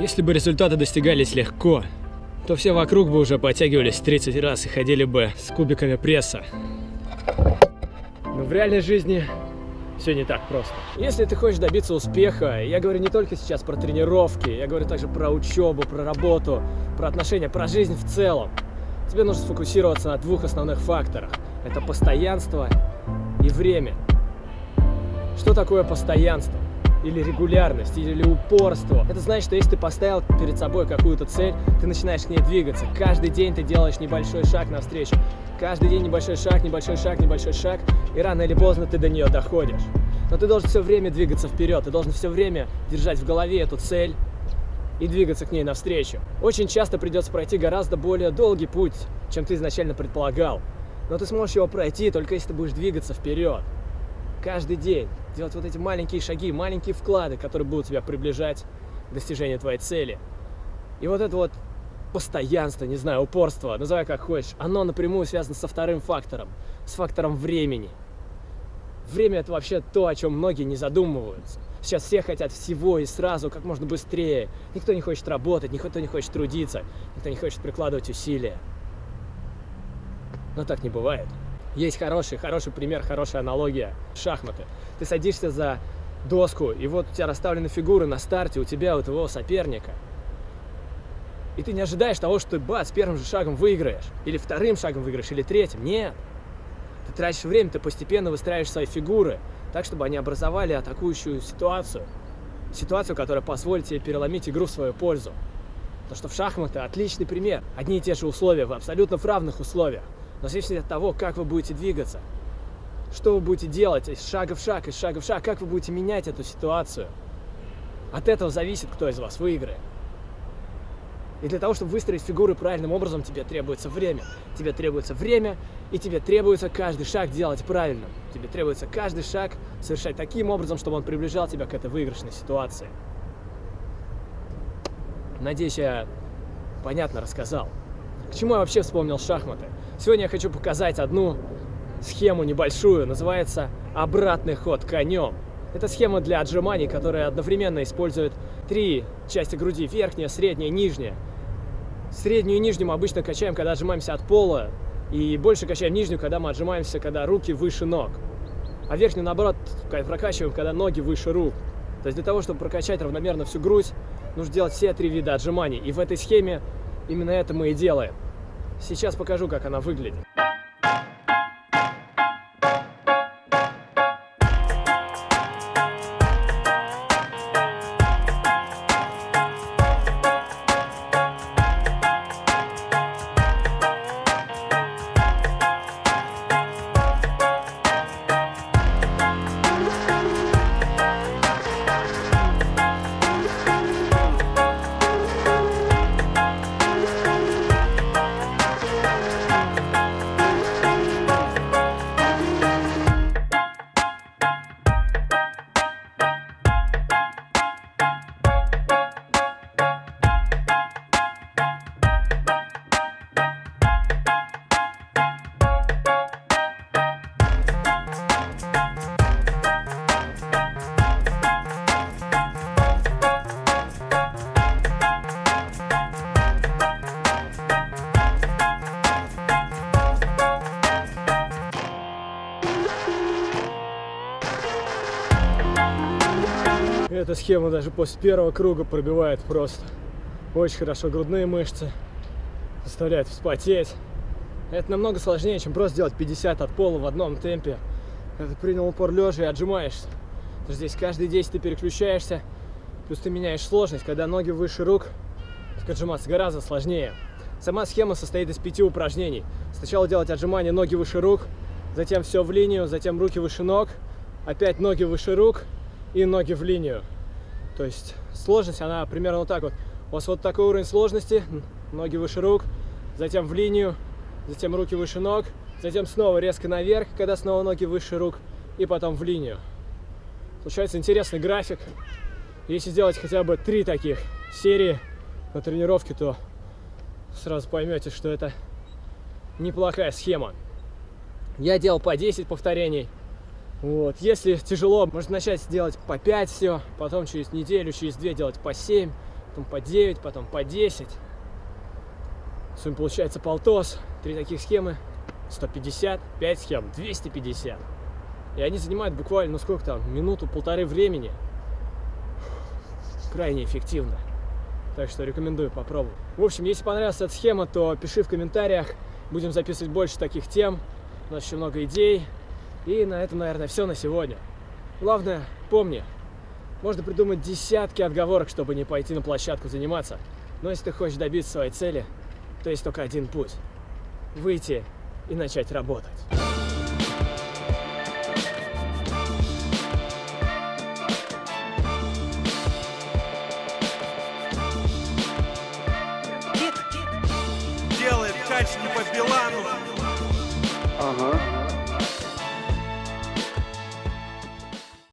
Если бы результаты достигались легко, то все вокруг бы уже подтягивались 30 раз и ходили бы с кубиками пресса. Но в реальной жизни все не так просто. Если ты хочешь добиться успеха, я говорю не только сейчас про тренировки, я говорю также про учебу, про работу, про отношения, про жизнь в целом. Тебе нужно сфокусироваться на двух основных факторах. Это постоянство и время. Что такое постоянство? Или регулярность, или упорство. Это значит, что если ты поставил перед собой какую-то цель, ты начинаешь к ней двигаться. Каждый день ты делаешь небольшой шаг навстречу. Каждый день небольшой шаг, небольшой шаг, небольшой шаг. И рано или поздно ты до нее доходишь. Но ты должен все время двигаться вперед. Ты должен все время держать в голове эту цель и двигаться к ней навстречу. Очень часто придется пройти гораздо более долгий путь, чем ты изначально предполагал. Но ты сможешь его пройти, только если ты будешь двигаться вперед. Каждый день делать вот эти маленькие шаги, маленькие вклады, которые будут тебя приближать к достижению твоей цели. И вот это вот постоянство, не знаю, упорство, называй как хочешь, оно напрямую связано со вторым фактором, с фактором времени. Время это вообще то, о чем многие не задумываются. Сейчас все хотят всего и сразу, как можно быстрее. Никто не хочет работать, никто не хочет трудиться, никто не хочет прикладывать усилия. Но так не бывает. Есть хороший, хороший пример, хорошая аналогия. Шахматы. Ты садишься за доску, и вот у тебя расставлены фигуры на старте, у тебя, у твоего соперника. И ты не ожидаешь того, что ты, бац, первым же шагом выиграешь. Или вторым шагом выиграешь, или третьим. Нет. Ты тратишь время, ты постепенно выстраиваешь свои фигуры, так, чтобы они образовали атакующую ситуацию. Ситуацию, которая позволит тебе переломить игру в свою пользу. Потому что в шахматы отличный пример. Одни и те же условия, в абсолютно равных условиях. Но зависит от того, как вы будете двигаться. Что вы будете делать из шага в шаг, из шага в шаг, как вы будете менять эту ситуацию. От этого зависит, кто из вас выиграет. И для того, чтобы выстроить фигуры правильным образом, тебе требуется время. Тебе требуется время, и тебе требуется каждый шаг делать правильно. Тебе требуется каждый шаг совершать таким образом, чтобы он приближал тебя к этой выигрышной ситуации. Надеюсь, я понятно рассказал. К чему я вообще вспомнил шахматы? Сегодня я хочу показать одну схему небольшую, называется «Обратный ход конем». Это схема для отжиманий, которая одновременно использует три части груди, верхняя, средняя, нижняя. Среднюю и нижнюю мы обычно качаем, когда отжимаемся от пола, и больше качаем нижнюю, когда мы отжимаемся, когда руки выше ног. А верхнюю, наоборот, прокачиваем, когда ноги выше рук. То есть для того, чтобы прокачать равномерно всю грудь, нужно делать все три вида отжиманий. И в этой схеме именно это мы и делаем. Сейчас покажу, как она выглядит. Эта схема даже после первого круга пробивает просто. Очень хорошо грудные мышцы, заставляет вспотеть. Это намного сложнее, чем просто делать 50 от пола в одном темпе. Ты принял упор лежа и отжимаешься. То здесь каждые 10 ты переключаешься, плюс ты меняешь сложность. Когда ноги выше рук, так отжиматься гораздо сложнее. Сама схема состоит из пяти упражнений. Сначала делать отжимания ноги выше рук, затем все в линию, затем руки выше ног, опять ноги выше рук, и ноги в линию. То есть сложность, она примерно вот так вот. У вас вот такой уровень сложности, ноги выше рук, затем в линию, затем руки выше ног, затем снова резко наверх, когда снова ноги выше рук, и потом в линию. Получается интересный график. Если сделать хотя бы три таких серии на тренировке, то сразу поймете, что это неплохая схема. Я делал по 10 повторений. Вот. Если тяжело, можно начать делать по 5 все, потом через неделю, через 2 делать по 7, потом по 9, потом по 10. В сумме получается полтос. Три таких схемы 150, 5 схем 250. И они занимают буквально, ну сколько там, минуту-полторы времени. Крайне эффективно. Так что рекомендую попробовать. В общем, если понравилась эта схема, то пиши в комментариях. Будем записывать больше таких тем. У нас еще много идей. И на этом, наверное, все на сегодня. Главное, помни, можно придумать десятки отговорок, чтобы не пойти на площадку заниматься. Но если ты хочешь добиться своей цели, то есть только один путь – выйти и начать работать. Делает качки по Билану.